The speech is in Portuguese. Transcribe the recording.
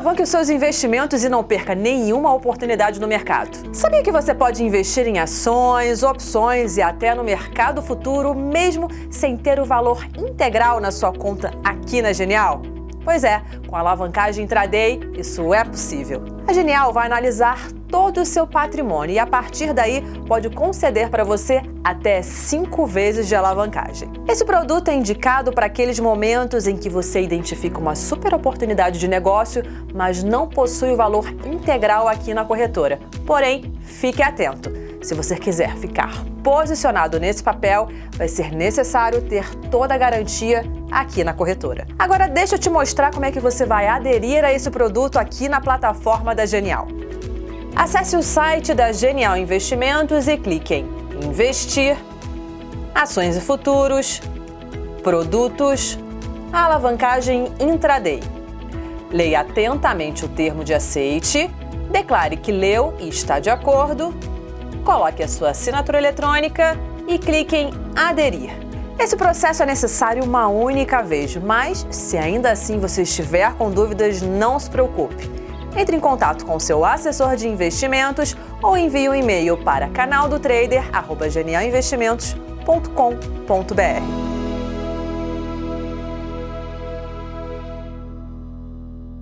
Alavanque os seus investimentos e não perca nenhuma oportunidade no mercado. Sabia que você pode investir em ações, opções e até no mercado futuro, mesmo sem ter o valor integral na sua conta aqui na Genial? Pois é, com a alavancagem intraday, isso é possível. A Genial vai analisar todo o seu patrimônio e a partir daí pode conceder para você até cinco vezes de alavancagem. Esse produto é indicado para aqueles momentos em que você identifica uma super oportunidade de negócio, mas não possui o valor integral aqui na corretora. Porém, fique atento. Se você quiser ficar posicionado nesse papel, vai ser necessário ter toda a garantia aqui na corretora. Agora deixa eu te mostrar como é que você vai aderir a esse produto aqui na plataforma da Genial. Acesse o site da Genial Investimentos e clique em Investir, Ações e Futuros, Produtos, Alavancagem Intraday. Leia atentamente o termo de aceite, declare que leu e está de acordo, coloque a sua assinatura eletrônica e clique em Aderir. Esse processo é necessário uma única vez, mas se ainda assim você estiver com dúvidas, não se preocupe entre em contato com seu assessor de investimentos ou envie um e-mail para canaldotrader@genialinvestimentos.com.br.